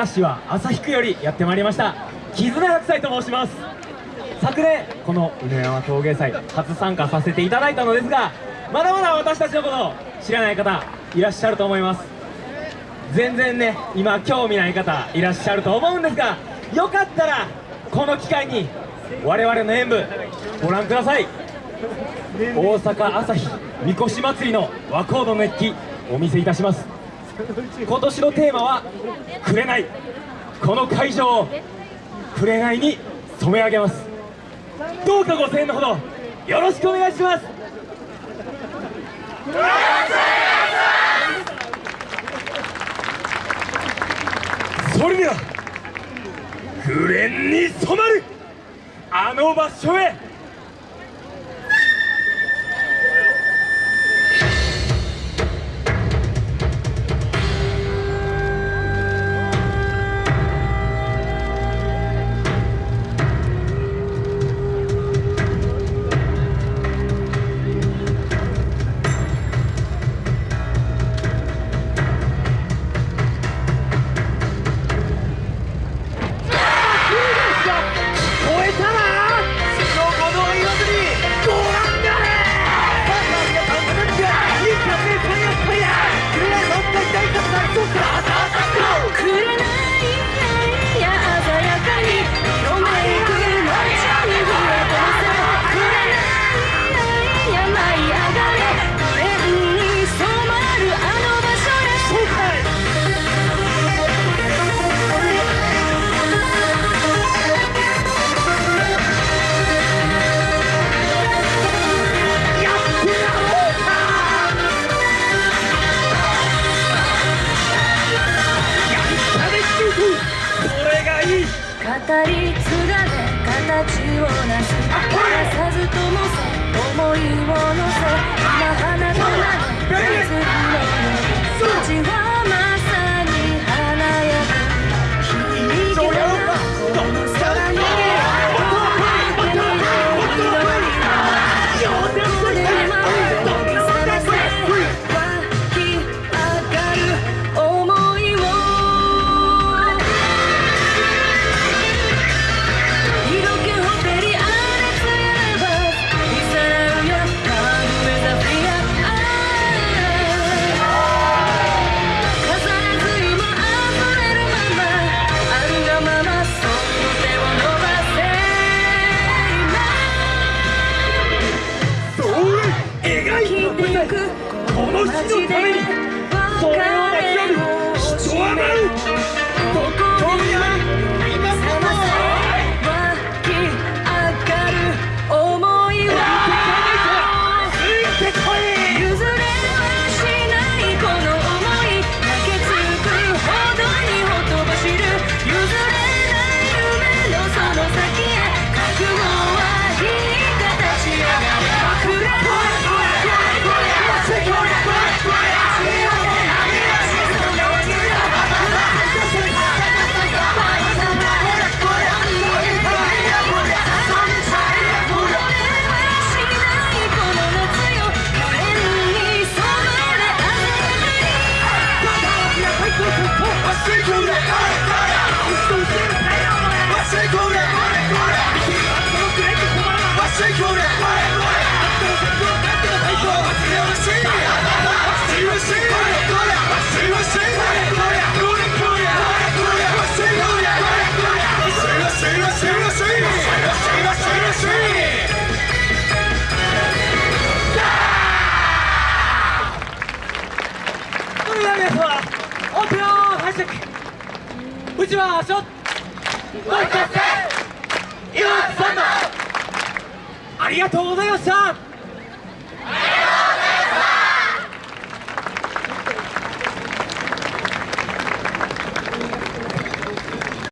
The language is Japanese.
明石は旭区よりやってまいりました絆白菜と申します。昨年この梅山陶芸祭初参加させていただいたのですがまだまだ私たちのことを知らない方いらっしゃると思います。全然ね今興味ない方いらっしゃると思うんですがよかったらこの機会に我々の演舞ご覧ください。大阪朝日みこし祭りの和コード熱気お見せいたします。今年のテーマは「紅」この会場を紅に染め上げます。どうかご声援のほどよろしくお願いします。それでは紅に染まる。あの場所へ。語り継がれ形をなす。話さずともせ思いを乗打ちましょう一つ岩津さんありがとうございました。